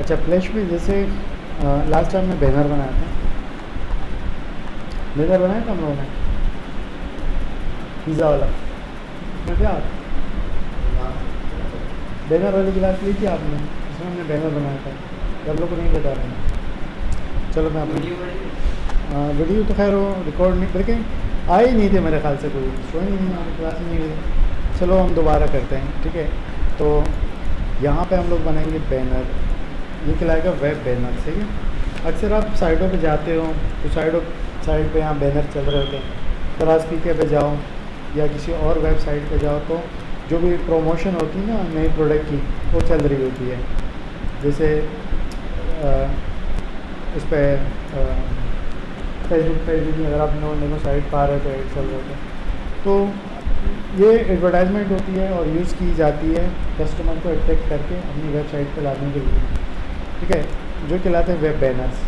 اچھا فلیش میں جیسے لاسٹ ٹائم میں بینر بنایا تھا۔ بینر بنایا تھا ہم لوگوں نے؟ پیزا والا۔ کیا بینر والی کلاس لی تھی آپ نے اس میں ہم نے بینر بنایا تھا۔ سب لوگ کو نہیں بتا رہے ہیں۔ چلو میں اپنی ویڈیو تو خیر وہ ریکارڈ نہیں لیکن آئے ہی نہیں تھے میرے خیال سے کوئی۔ شو ہی نہیں ہماری کلاس نہیں ہوئی چلو ہم دوبارہ کرتے ہیں ٹھیک ہے؟ تو یہاں پہ ہم لوگ بنائیں گے بینر۔ یہ کھلائے گا ویب بینر ٹھیک ہے؟ اکثر آپ سائڈوں پہ جاتے ہو تو سائڈوں سائڈ پہ یہاں بینر چل رہے ہوتے ہیں۔ تراز پی کے پہ جاؤ یا کسی اور ویب سائٹ پہ جاؤ تو جو بھی پروموشن ہوتی ہے نا، نئی پروڈکٹ کی، وہ چل رہی ہوتی ہے۔ جیسے اس پہ فیس بک فیس بک میں اگر آپ نے سائٹ پا رہے تو ایڈ چل رہے تھے تو یہ ایڈورٹائزمنٹ ہوتی ہے اور یوز کی جاتی ہے کسٹمر کو اٹریکٹ کر کے اپنی ویب سائٹ پہ لانے کے لیے۔ ٹھیک ہے، جو کہلاتے ہیں ویب بینرس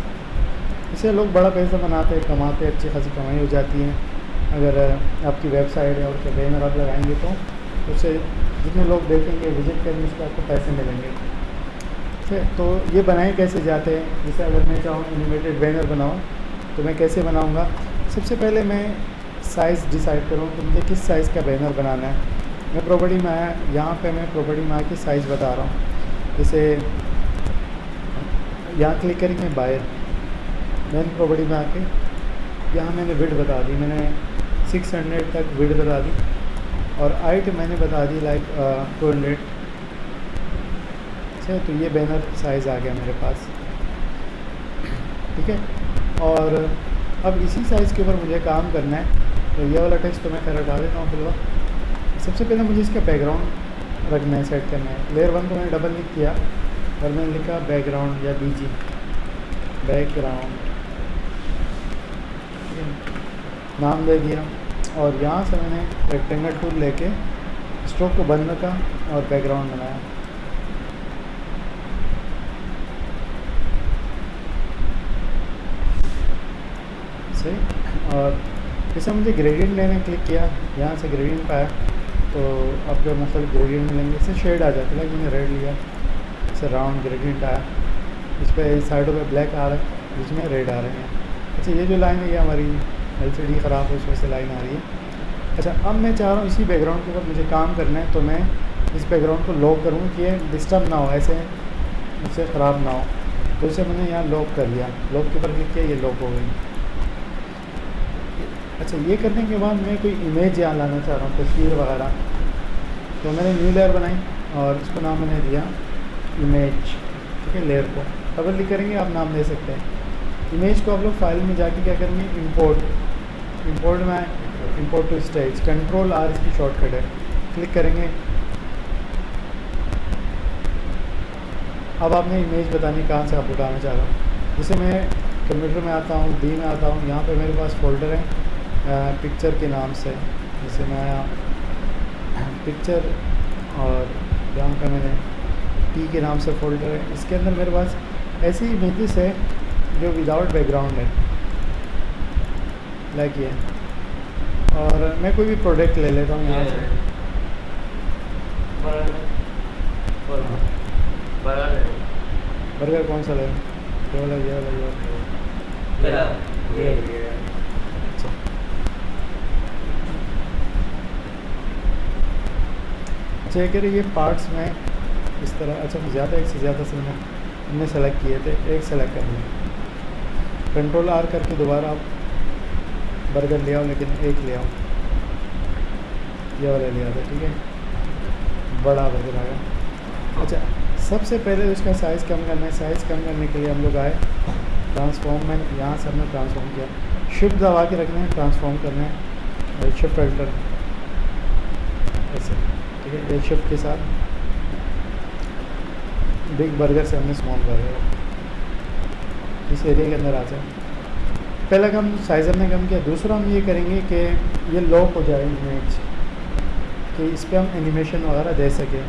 اس سے لوگ بڑا پیسہ بناتے ہیں، کماتے اچھی خاصی کمائی ہو جاتی ہے اگر آپ کی ویب سائٹ ہے اور اس بینر آپ لگائیں گے تو اس سے جتنے لوگ دیکھیں گے وزٹ کریں گے، اس پہ آپ کو پیسے ملیں گے۔ ٹھیک ہے، تو یہ بنائیں کیسے جاتے ہیں؟ جیسے اگر میں چاہوں انیمیٹیڈ بینر بناؤں، تو میں کیسے بناؤں گا؟ سب سے پہلے میں سائز ڈیسائڈ کروں کہ مجھے کس سائز کا بینر بنانا ہے۔ میں پراپرٹی میں آیا، یہاں پہ میں پراپرٹی میں آ کے سائز بتا رہا ہوں۔ جیسے یہاں کلک کریں گے باہر۔ مین پراپرٹی میں آ کے یہاں میں نے وڈ بتا دی۔ میں نے سکس ہنڈریڈ تک وڈ بتا دی۔ اور ہائٹ میں نے بتا دی لائک ٹو ہنڈریڈ اچھا تو یہ بینر سائز آ گیا میرے پاس۔ ٹھیک ہے؟ اور اب اسی سائز کے اوپر مجھے کام کرنا ہے۔ تو یہ والا ٹیکسٹ تو میں خیر ہٹا دیتا ہوں فی الوقت۔ سب سے پہلے مجھے اس کا بیک گراؤنڈ رکھنا ہے سیٹ کرنا ہے۔ لیئر ون کو میں نے ڈبل لکھ کیا۔ اور میں نے لکھا بیک گراؤنڈ یا بی جی بیک گراؤنڈ نام دے دیا. اور یہاں سے میں نے ریکٹینگل ٹول لے کے اسٹروک کو بند رکھا اور بیک گراؤنڈ بنایا. صحیح. اور جیسے مجھے گریڈینٹ لینے کلک کیا. یہاں سے گریڈینٹ پایا. تو اب جو مختلف گریڈینٹ ملیں گے، اس سے شیڈ آ جاتا ہے. میں نے ریڈ لیا. سے راؤنڈ گریڈینٹ آیا اس پہ سائڈوں پہ بلیک آ رہا ہے جس میں ریڈ آ رہے ہیں۔ اچھا یہ جو لائن ہے، یہ ہماری ایل سی ڈی خراب ہے، اس وجہ سے لائن آ رہی ہے۔ اچھا اب میں چاہ رہا ہوں اسی بیک گراؤنڈ کے اوپر مجھے کام کرنا ہے، تو میں اس بیک گراؤنڈ کو لاک کروں کہ یہ ڈسٹرب نہ ہو، ایسے اس سے خراب نہ ہو۔ تو اسے میں نے یہاں لاک کر لیا۔ لاک کے اوپر کلک کیا، یہ لاک ہو گئی۔ اچھا یہ کرنے کے بعد میں کوئی امیج یہاں لانا چاہ رہا ہوں، تصویر وغیرہ۔ تو میں نے نیو لیئر بنائی اور اس کو نام میں نے دیا۔ امیج ٹھیک ہے لیئر کو ڈبل لکھ کریں گے آپ نام دے سکتے ہیں امیج کو آپ لوگ فائل میں جا کے کیا کریں گے امپورٹ امپورٹ میں import to stage control R اس کی شارٹ کٹ ہے کلک کریں گے اب آپ نے امیج بتانی کہاں سے آپ اٹھانا چاہ رہا ہوں جیسے میں کمپیوٹر میں آتا ہوں ڈی میں آتا ہوں یہاں پہ میرے پاس فولڈر ہے پکچر کے نام سے جیسے میں آیا پکچر اور یہاں پہ میں نے ٹی کے نام سے فولڈر ہے۔ اس کے اندر میرے پاس ایسی امیجز ہے جو وداؤٹ بیک گراؤنڈ ہے۔ لائک یہ۔ اور میں کوئی بھی پروڈکٹ لے لیتا ہوں یہاں سے برگر کون سا لے؟ یہ والا یہ والا یہ اچھا۔ یہ پارٹس میں اس طرح اچھا زیادہ ایک سے زیادہ سے میں ہم نے سلیکٹ کیے تھے، ایک سلیکٹ کر لیا۔ کنٹرول آر کر کے دوبارہ آپ برگر لے آؤ، لیکن ایک لے آؤ۔ یہ والا لیا تھا ٹھیک ہے؟ بڑا برگر آ گیا اچھا سب سے پہلے اس کا سائز کم کرنا ہے۔ سائز کم کرنے کے لیے ہم لوگ آئے۔ ٹرانسفارم میں، یہاں سے ہم نے ٹرانسفارم کیا۔ شفٹ دبا کے رکھنا ہے ٹرانسفارم کرنا ہے۔ شفٹ الٹر ایسے، ٹھیک ہے؟ ایک شفٹ کے ساتھ۔ بگ برگر سے ہم نے اسمال برگر اس ایریا کے اندر آ جائے پہلا کام سائز ہم نے کم کیا۔ دوسرا ہم یہ کریں گے کہ یہ لاک ہو جائے امیج کہ اس پہ ہم اینیمیشن وغیرہ دے سکیں۔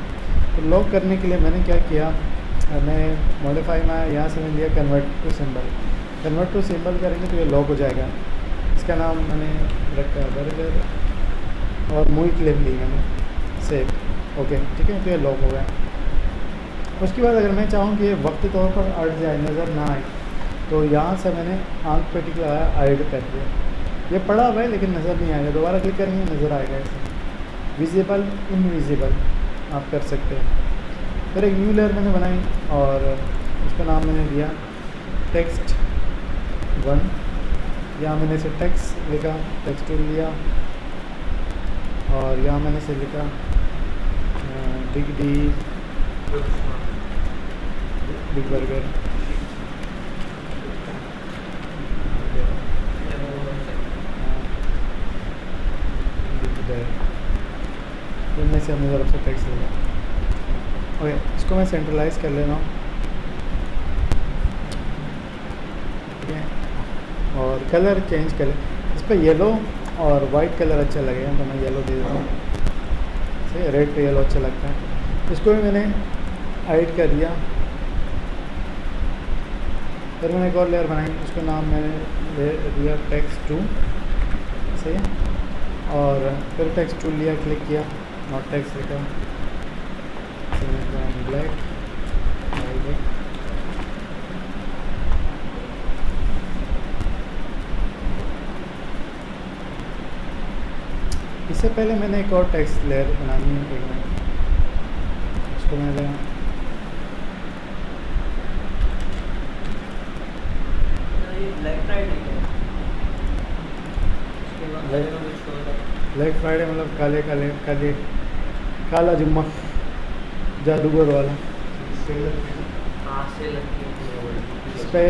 تو لاک کرنے کے لیے میں نے کیا کیا؟ میں موڈیفائی میں یہاں سے میں لیا convert to symbol convert to symbol کریں گے تو یہ لاک ہو جائے گا۔ اس کا نام میں نے رکھا برگر اور موئی کلپ لی میں نے۔ سیف اوکے ٹھیک ہے، تو یہ لاک ہو گیا۔ اس کے بعد اگر میں چاہوں کہ وقت طور پر اٹ جائے نظر نہ آئے، تو یہاں سے میں نے آنکھ پہ ٹک لگایا آئیڈ کر دیا یہ پڑا ہوا ہے لیکن نظر نہیں آئے گا۔ دوبارہ کلک کریں گے، نظر آئے گا ایسے ویزیبل انویزیبل آپ کر سکتے ہیں۔ پھر ایک نیو لیئر میں نے بنائی اور اس کا نام میں نے دیا ٹیکسٹ ون یہاں میں نے اسے ٹیکس لکھا ٹیکسٹ ٹو لیا۔ اور یہاں میں نے اسے لکھا بگ ڈی بگ برگر ان میں سے ہم نے طرف سے ٹیکس لیا اوکے اس کو میں سینٹرلائز کر لے رہا ہوں ٹھیک ہے اور کلر چینج کر اس پہ یلو اور وائٹ کلر اچھا لگے گا تو میں یلو دے دیتا ہوں ریڈ پہ یلو اچھا لگتا ہے اس کو بھی میں نے ایڈ کر دیا پھر میں نے ایک اور لیئر بنائی، اس کا نام میں نے دیا ٹیکس ٹو صحیح؟ ہے اور پھر ٹیکس ٹو لیا کلک کیا ناٹ ٹیکس لکھا۔ بلیک اس سے پہلے میں نے ایک اور ٹیکس لیئر بنانی ہے، ایک اس کو میں نے بلیک فرائیڈے مطلب کالے کالے کالے کالا جمعہ جادوگر والا۔ اس پہ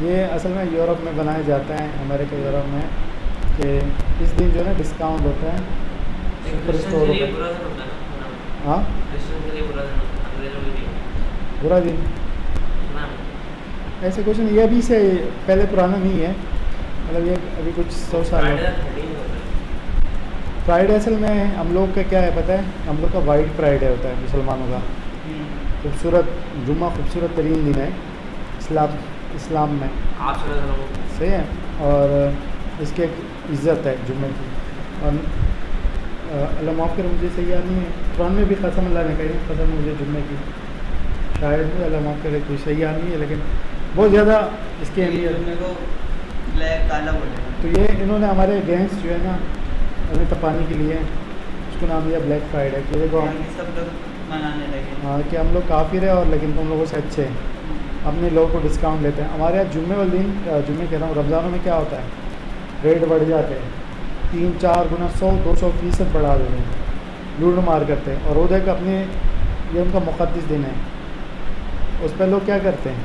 یہ اصل میں یورپ میں بنایا جاتا ہے امریکہ یورپ میں کہ اس دن جو ہے نا ڈسکاؤنٹ ہوتا ہے۔ سپر اسٹور ہاں؟ برا دن۔ ایسے کچھ نہیں یہ ابھی سے پہلے پرانا نہیں ہے۔ مطلب یہ ابھی کچھ سو سال فرائیڈے اصل میں ہم لوگ کا کیا ہے پتہ ہے؟ ہم لوگ کا وائٹ فرائیڈے ہوتا ہے مسلمانوں کا۔ خوبصورت جمعہ خوبصورت ترین دن ہے اسلام اسلام میں۔ صحیح ہے۔ اور اس کی ایک عزت ہے جمعے کی۔ اور اللہ معاف کر مجھے صحیح یاد نہیں ہے۔ قرآن میں بھی قسم اللہ نے کہی قسم مجھے جمعے کی۔ شاید اللہ معاف کرے کوئی صحیح یاد نہیں ہے لیکن بہت زیادہ اس کی اہمیت تو یہ انہوں نے ہمارے گینگس جو ہے نا ہمیں تپانے کے لیے اس کو نام دیا بلیک فرائیڈے کہ دیکھو ہم ہاں کہ ہم لوگ کافر ہیں اور لیکن تم لوگوں سے اچھے۔ ہیں اپنے لوگوں کو ڈسکاؤنٹ لیتے ہیں۔ ہمارے یہاں جمعے والے دن جمعے کہہ رہا ہوں رمضانوں میں کیا ہوتا ہے؟ ریٹ بڑھ جاتے ہیں۔ تین چار گنا سو دو سو فیصد بڑھا دیتے ہیں۔ لوٹ مار کرتے ہیں۔ اور وہ دیکھ اپنے یہ ان کا مقدس دن ہے۔ اس پہ لوگ کیا کرتے ہیں؟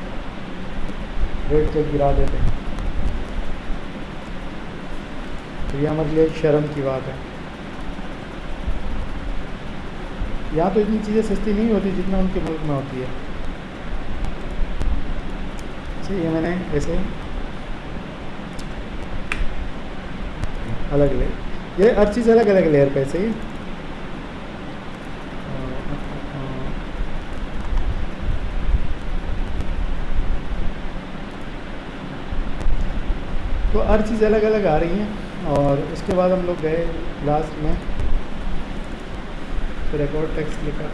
ریٹ چیک گرا دیتے ہیں۔ تو یہ ہمارے لیے ایک شرم کی بات ہے۔ یہاں تو اتنی چیزیں سستی نہیں ہوتی جتنا ان کے ملک میں ہوتی ہے۔ اچھا یہ میں نے ایسے الگ لیئر یہ ہر چیز الگ الگ لیئر پہ صحیح؟ تو ہر چیز الگ الگ آ رہی ہیں۔ اور اس کے بعد ہم لوگ گئے لاسٹ میں۔ پھر ایک ٹیکسٹ لکھا۔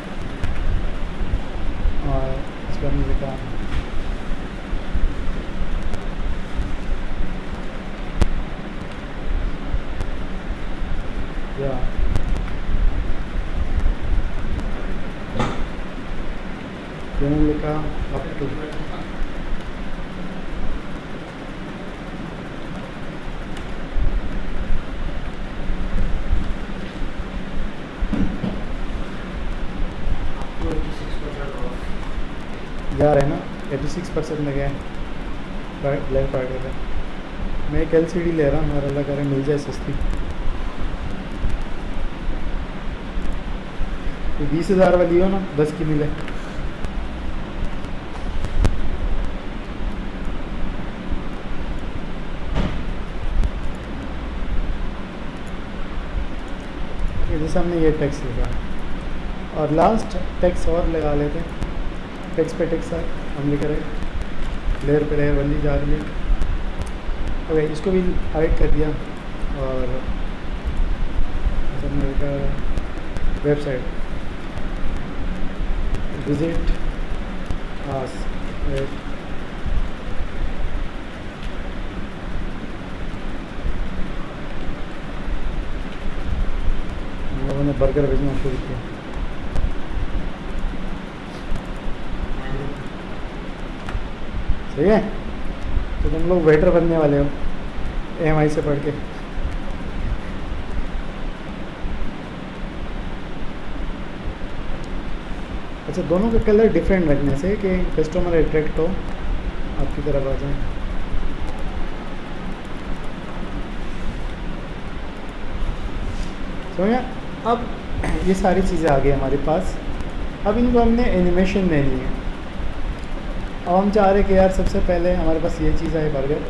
اور اس پہ ہم نے لکھا۔ یا۔ نے لکھا۔ اپ ٹو جا رہے ہیں نا ایٹی سکس پرسینٹ میں گئے بلیک فرائیڈے کا میں ایک ایل سی ڈی لے رہا ہوں میرا اللہ کرے مل جائے سستی۔ بیس ہزار والی ہو نا، دس کی ملے۔ جیسے ہم نے یہ ٹیکس لکھا اور لاسٹ ٹیکس اور لگا لیتے۔ ہیں ٹیکس پہ ٹیکس ہم لے کر لیئر پہ لیئر بندی جا رہی ہے اوکے اس کو بھی ہائڈ کر دیا اور ویب سائٹ وزٹ آس نے برگر بھیجنا شروع کیا ٹھیک ہے تو تم لوگ ویٹر بننے والے ہو ایم آئی سے پڑھ کے اچھا دونوں کے کلر ڈفرینٹ رکھنے سے کہ کسٹمر اٹریکٹ ہو آپ کی طرف آ جائیں سمجھا اب یہ ساری چیزیں آ گئی ہمارے پاس اب ان کو ہم نے اینیمیشن دینی ہے اب ہم چاہ رہے کہ یار سب سے پہلے ہمارے پاس یہ چیز آئے برگر،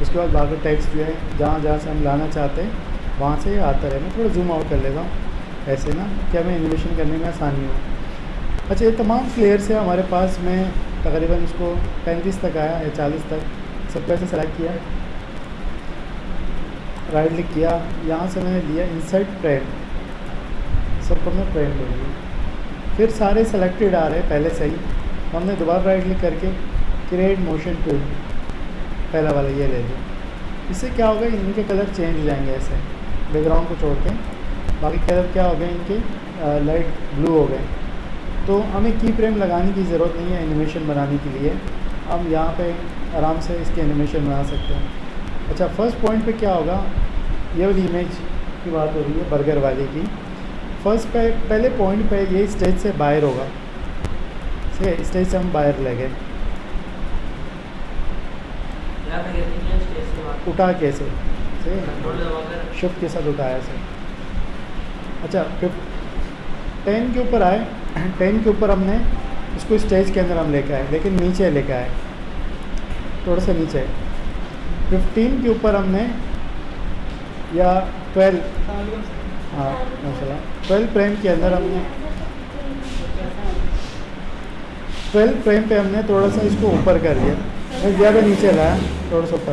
اس کے بعد باقی ٹیکس جو ہے جہاں جہاں سے ہم لانا چاہتے ہیں، وہاں سے یہ آتا رہے، میں تھوڑا زوم آؤٹ کر لیتا ہوں، ایسے نا، کہ ہمیں انویشن کرنے میں آسانی ہو۔ اچھا یہ تمام فلیئرس ہیں ہمارے پاس، میں تقریباً اس کو پینتیس تک آیا یا چالیس تک، سب کو ایسے سلیکٹ کیا۔ رائٹ لکھ کیا، یہاں سے میں نے لیا انسرٹ پرنٹ سب کو میں پرینٹ لوں گی پھر سارے سلیکٹڈ آ رہے ہیں پہلے سے ہی۔ ہم نے دوبارہ رائٹ کلک کر کے کریٹ موشن ٹو پہلا والا یہ لے لیا۔ اس سے کیا ہوگا؟ ان کے کلر چینج ہو جائیں گے ایسے۔ بیک گراؤنڈ کو چھوڑ کے باقی کلر کیا ہو گئے؟ ان کے لائٹ بلو ہو گئے۔ تو ہمیں کی فریم لگانے کی ضرورت نہیں ہے انیمیشن بنانے کے لیے۔ ہم یہاں پہ آرام سے اس کے انیمیشن بنا سکتے ہیں۔ اچھا فرسٹ پوائنٹ پہ کیا ہوگا؟ یہ والی امیج کی بات ہو رہی ہے برگر والے کی۔ فرسٹ پہ پہلے پوائنٹ پہ یہ اسٹیج سے باہر ہوگا۔ ہے اس لیے سے ہم باہر لے گئے اٹھا کیسے شفٹ کے ساتھ اٹھایا سر اچھا ٹین کے اوپر آئے ٹین کے اوپر ہم نے اس کو اسٹیج کے اندر ہم لے کے آئے لیکن نیچے لے کے آئے تھوڑا سا نیچے ففٹین کے اوپر ہم نے یا ٹویلو ہاں ٹویلو پریم کے اندر ہم نے ٹویلتھ فریم پہ ہم نے تھوڑا سا اس کو اوپر کر دیا زیادہ نیچے لایا تھوڑا سا اوپر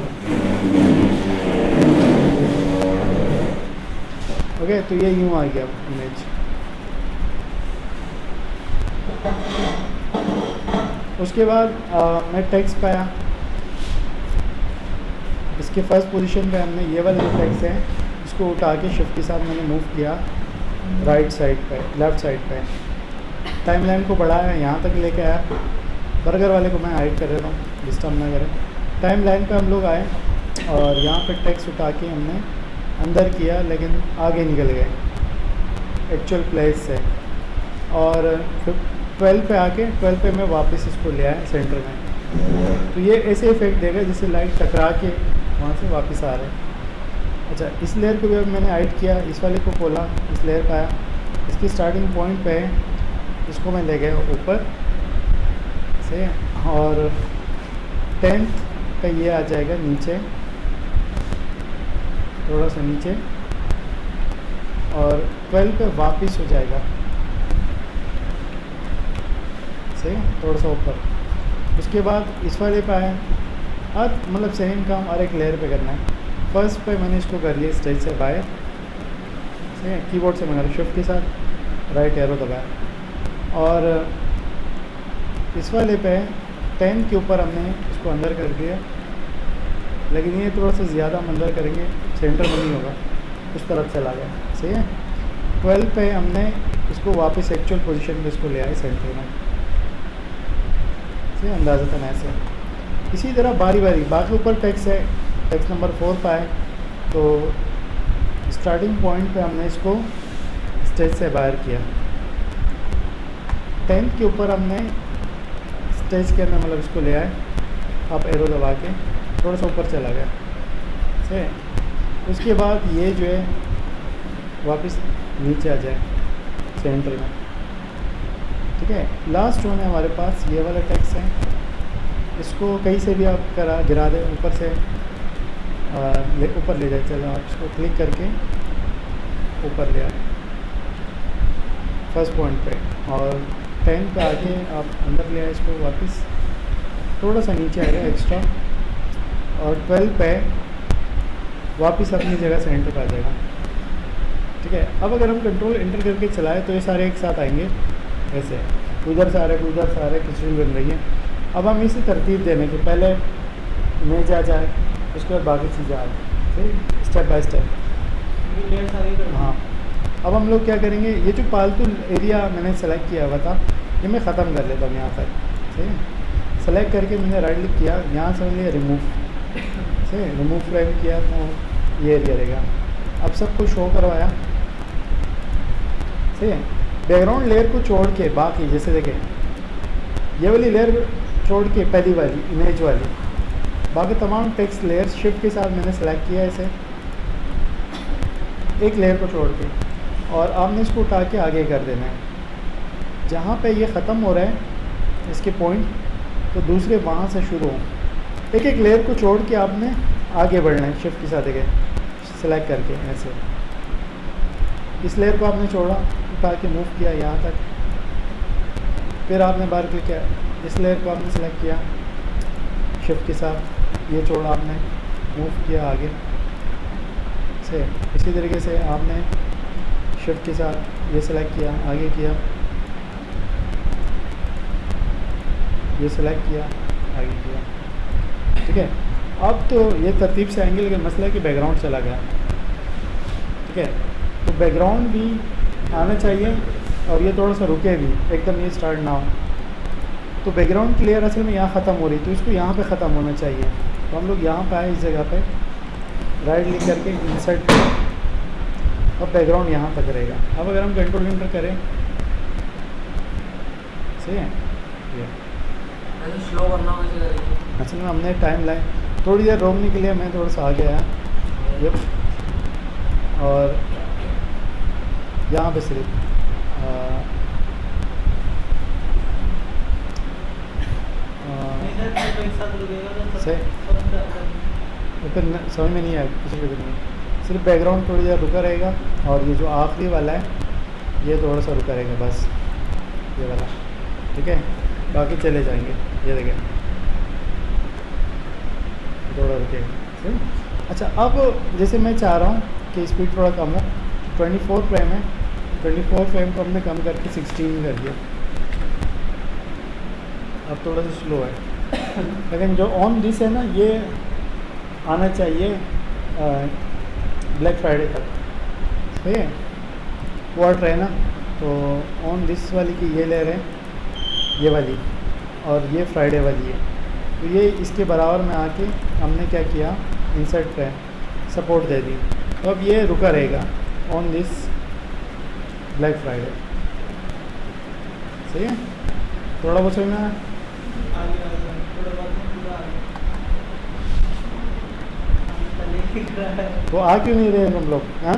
اوکے تو یہ یوں آ گیا امیج اس کے بعد میں ٹیکس پایا اس کے فرسٹ پوزیشن پہ ہم نے یہ والا جو ٹیکس ہے اس کو اٹھا کے شفٹ کے ساتھ میں نے موو کیا رائٹ سائڈ پہ لیفٹ سائڈ پہ ٹائم لائن کو بڑھایا یہاں تک لے کے آیا برگر والے کو میں ہائڈ کر رہا ہوں ڈسٹرب نہ کریں۔ ٹائم لائن پہ ہم لوگ آئے اور یہاں پہ ٹیکس اٹھا کے ہم نے اندر کیا، لیکن آگے نکل گئے۔ ایکچوئل پلیس سے اور ٹویلو پہ آ کے ٹویلو پہ میں واپس اس کو لے آیا سینٹر میں۔ تو یہ ایسے افیکٹ دے گا جسے لائٹ ٹکرا کے وہاں سے واپس آ رہے اچھا اس لیئر کو بھی میں نے ہائڈ کیا، اس والے کو کھولا، اس لیئر پہ آیا۔ اس کی اسٹارٹنگ پوائنٹ پہ اس کو میں لے گیا اوپر سے، اور ٹینتھ کا یہ آ جائے گا نیچے، تھوڑا سا نیچے، اور ٹویلتھ پہ واپس ہو جائے گا سے تھوڑا سا اوپر۔ اس کے بعد اس والے پہ آئے اب مطلب سیم کام اور ایک لیئر پہ کرنا ہے۔ فرسٹ پہ میں نے اس کو کر لیا اسٹیج سے باہر۔ کی بورڈ سے منگا نے شفٹ کے ساتھ۔ رائٹ ایرو دبایا۔ اور اس والے پہ ٹین کے اوپر ہم نے اس کو اندر کر دیا۔ لیکن یہ تھوڑا سا زیادہ ہم اندر کریں گے، سینٹر میں نہیں ہوگا۔ اس طرف چلا گیا صحیح ہے؟ ٹویلو پہ ہم نے اس کو واپس ایکچوئل پوزیشن پہ اس کو لے آئے سینٹر میں۔ صحیح اندازہ تھا ایسے۔ اسی طرح باری باری۔ باقی اوپر ٹیکس ہے، ٹیکس نمبر فور پہ ہے۔ تو اسٹارٹنگ پوائنٹ پہ ہم نے اس کو اسٹیج سے باہر کیا۔ ٹینتھ کے اوپر ہم نے اسٹیج کے اندر مطلب اس کو لے آئے۔ آپ ایرو دبا کے تھوڑا سا اوپر چلا گیا۔ ٹھیک۔ ہے اس کے بعد یہ جو ہے واپس نیچے آ جائے سینٹر میں۔ ٹھیک ہے۔ لاسٹ جو ہے ہمارے پاس یہ والا ٹیکس ہے۔ اس کو کہیں سے بھی آپ کرا، گرا دیں، اوپر سے اوپر لے جائے۔ چلو آپ اس کو کلک کر کے اوپر لے آئے۔ فرسٹ پوائنٹ پہ۔ اور ٹین پہ آ کے آپ اندر لے آئے اس کو واپس۔ تھوڑا سا نیچے آئے گا ایکسٹرا اور ٹویلو پہ واپس اپنی جگہ سینٹر پہ آ جائے گا ٹھیک ہے؟ اب اگر ہم کنٹرول انٹر کر کے چلائیں تو یہ سارے ایک ساتھ آئیں گے۔ ایسے۔ ادھر سے آ رہے ادھر سے آ رہے کھچڑی بن رہی ہیں اب ہم اسے ترتیب دینے کے کہ پہلے میں جا جائے اس کے بعد باقی چیزیں آ جائیں ٹھیک؟ اسٹیپ بائی اسٹیپ ہاں۔ اب ہم لوگ کیا کریں گے؟ یہ جو پالتو ایریا میں نے سلیکٹ کیا ہوا تھا، یہ میں ختم کر لیتا ہوں یہاں تک ٹھیک ہے؟ سلیکٹ کر کے میں نے رائٹ کلک کیا، یہاں سے میں نے ریموو ٹھیک ہے؟ ریموو فریم کیا تو یہ ایریا رہے گا۔ اب سب کو شو کروایا۔ ٹھیک ہے؟ بیک گراؤنڈ لیئر کو چھوڑ کے باقی، جیسے دیکھیں۔ یہ والی لیئر چھوڑ کے پہلی والی امیج والی۔ باقی تمام ٹیکسٹ لیئر شفٹ کے ساتھ میں نے سلیکٹ کیا اسے۔ ایک لیئر کو چھوڑ کے۔ اور آپ نے اس کو اٹھا کے آگے کر دینا ہے۔ جہاں پہ یہ ختم ہو رہا ہے، اس کے پوائنٹ تو دوسرے وہاں سے شروع ہوں۔ ایک ایک لیئر کو چھوڑ کے آپ نے آگے بڑھنا ہے شفٹ کے ساتھ دیکھیں سلیکٹ کر کے ایسے۔ اس لیئر کو آپ نے چھوڑا، اٹھا کے موو کیا یہاں تک۔ پھر آپ نے بار کلک کیا۔ اس لیئر کو آپ نے سلیکٹ کیا۔ شفٹ کے ساتھ یہ چھوڑا آپ نے۔ موو کیا آگے۔ سے اسی طریقے سے آپ نے شفٹ کے ساتھ یہ سلیکٹ کیا، آگے کیا، یہ سلیکٹ کیا، آگے کیا۔ ٹھیک ہے؟ اب تو یہ ترتیب سے اینگل کا مسئلہ ہے کہ بیک گراؤنڈ چلا گیا۔ ٹھیک ہے؟ تو بیک گراؤنڈ بھی آنا چاہیے اور یہ تھوڑا سا رکے بھی، ایک دم یہ اسٹارٹ نہ ہو۔ تو بیک گراؤنڈ کلیئر اصل میں یہاں ختم ہو رہی، تو اس کو یہاں پہ ختم ہونا چاہیے۔ تو ہم لوگ یہاں پہ آئے اس جگہ پہ۔ رائٹ کلک کر کے انسرٹ اب بیک گراؤنڈ یہاں تک رہے گا۔ اب اگر ہم کنٹرول انٹر کریں۔ صحیح ہے؟ اصل میں ہم نے ٹائم لائن تھوڑی دیر روکنے کے لیے میں تھوڑا سا آگے آیا۔ یہ اور یہاں پہ صرف۔ آ، آ، وہ پھر سمجھ میں نہیں آیا کسی کو نہیں۔ صرف بیک گراؤنڈ تھوڑی دیر رکا رہے گا اور یہ جو آخری والا ہے، یہ تھوڑا سا رکا رہے گا، بس۔ یہ والا۔ ٹھیک ہے؟ باقی چلے جائیں گے۔ یہ دیکھیں۔ تھوڑا رکے۔ گا ٹھیک ہے؟ اچھا اب جیسے میں چاہ رہا ہوں کہ اسپیڈ تھوڑا کم ہو۔ ٹوئنٹی فور فریم ہے۔ ٹوئنٹی فور فریم کو ہم نے کم کر کے سکسٹین کر دیا۔ اب تھوڑا سا سلو ہے۔ لیکن جو آن ڈس ہے نا، یہ آنا چاہیے بلیک فرائیڈے تک ٹھیک ہے کوارٹر ہے نا تو آن ڈس والی کی یہ لے رہے ہیں یہ والی اور یہ فرائیڈے والی ہے تو یہ اس کے برابر میں آ کے ہم نے کیا کیا انسرٹ پہ سپورٹ دے دی تو اب یہ رکا رہے گا آن دس بلیک فرائیڈے صحیح ہے تھوڑا بہت سمجھ میں وہ آ کیوں نہیں رہے ہم لوگ؟ ہاں؟